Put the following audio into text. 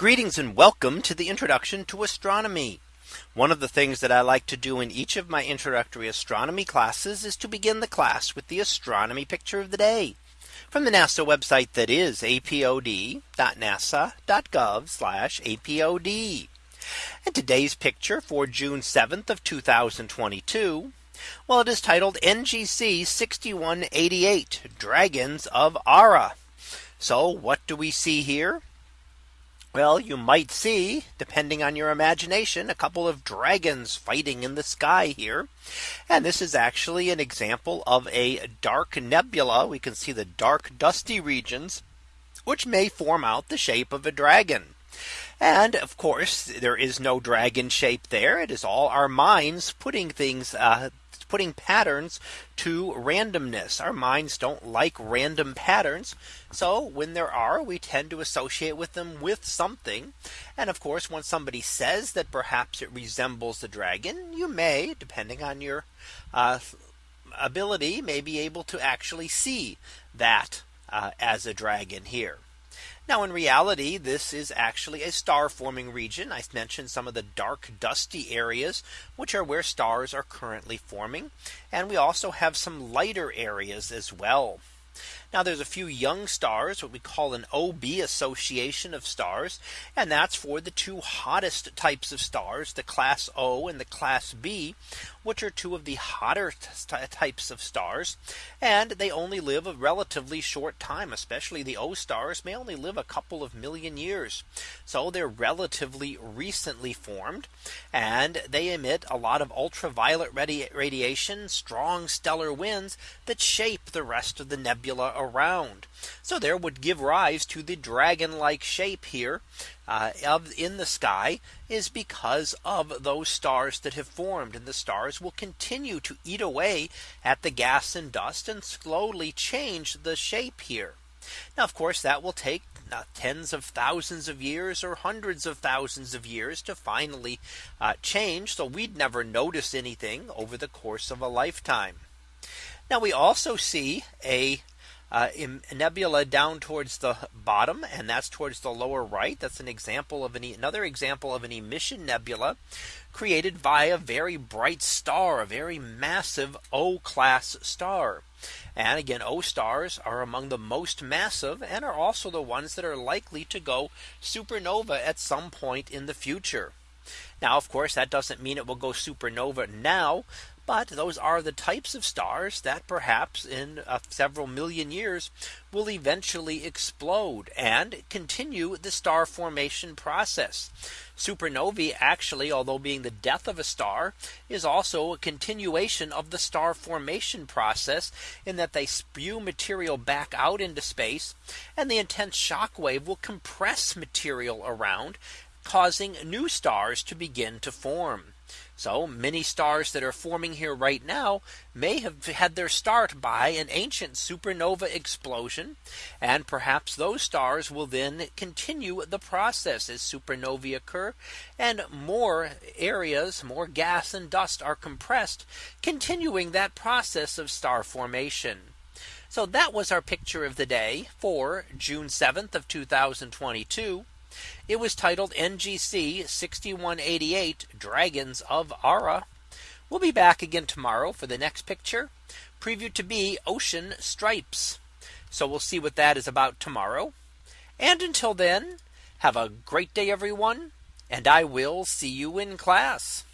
Greetings and welcome to the introduction to astronomy. One of the things that I like to do in each of my introductory astronomy classes is to begin the class with the astronomy picture of the day from the NASA website that is apod.nasa.gov apod. And today's picture for June 7th of 2022. Well, it is titled NGC 6188 Dragons of Ara. So what do we see here? Well, you might see, depending on your imagination, a couple of dragons fighting in the sky here. And this is actually an example of a dark nebula. We can see the dark dusty regions, which may form out the shape of a dragon. And of course, there is no dragon shape there. It is all our minds putting things uh, putting patterns to randomness. Our minds don't like random patterns. So when there are, we tend to associate with them with something. And of course, when somebody says that perhaps it resembles the dragon, you may, depending on your uh, ability, may be able to actually see that uh, as a dragon here. Now in reality, this is actually a star forming region. I mentioned some of the dark dusty areas, which are where stars are currently forming. And we also have some lighter areas as well. Now there's a few young stars, what we call an OB association of stars. And that's for the two hottest types of stars, the class O and the class B, which are two of the hotter types of stars. And they only live a relatively short time, especially the O stars may only live a couple of million years. So they're relatively recently formed and they emit a lot of ultraviolet radi radiation, strong stellar winds that shape the rest of the nebula around. So there would give rise to the dragon like shape here uh, of in the sky is because of those stars that have formed and the stars will continue to eat away at the gas and dust and slowly change the shape here. Now, of course, that will take uh, tens of thousands of years or hundreds of thousands of years to finally uh, change. So we'd never notice anything over the course of a lifetime. Now we also see a uh, nebula down towards the bottom and that's towards the lower right. That's an example of an another example of an emission nebula created by a very bright star, a very massive O class star. And again, O stars are among the most massive and are also the ones that are likely to go supernova at some point in the future. Now, of course, that doesn't mean it will go supernova now, but those are the types of stars that perhaps in uh, several million years will eventually explode and continue the star formation process. Supernovae actually, although being the death of a star, is also a continuation of the star formation process in that they spew material back out into space and the intense shock wave will compress material around causing new stars to begin to form. So many stars that are forming here right now may have had their start by an ancient supernova explosion. And perhaps those stars will then continue the process as supernovae occur and more areas, more gas and dust are compressed, continuing that process of star formation. So that was our picture of the day for June 7th of 2022. It was titled NGC 6188 Dragons of Ara. We'll be back again tomorrow for the next picture previewed to be ocean stripes. So we'll see what that is about tomorrow. And until then, have a great day, everyone. And I will see you in class.